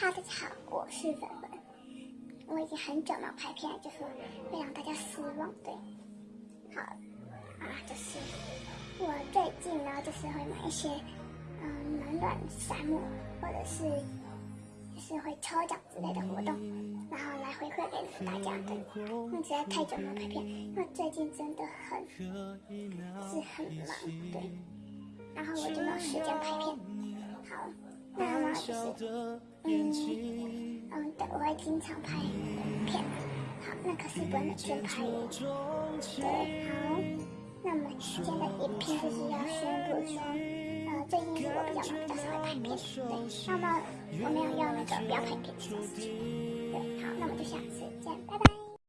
哈，大家好，我是粉粉。我已经很久没有拍片，就是会让大家失望。对，好啊，就是我最近呢，就是会买一些嗯暖暖沙漠，或者是就是会抽奖之类的活动，然后来回馈给大家。对，因为实在太久没有拍片，因为最近真的很是很忙，对，然后我就没有时间拍片。就是，嗯嗯，对，我会经常拍片。好，那可是不能全拍哦。对，好，那么今天的影片就是要宣布说，呃，最近是我比较忙，比较少会拍片。对，那么我没有要那个不要拍片这种事情。对，好，那我们就下次见，拜拜。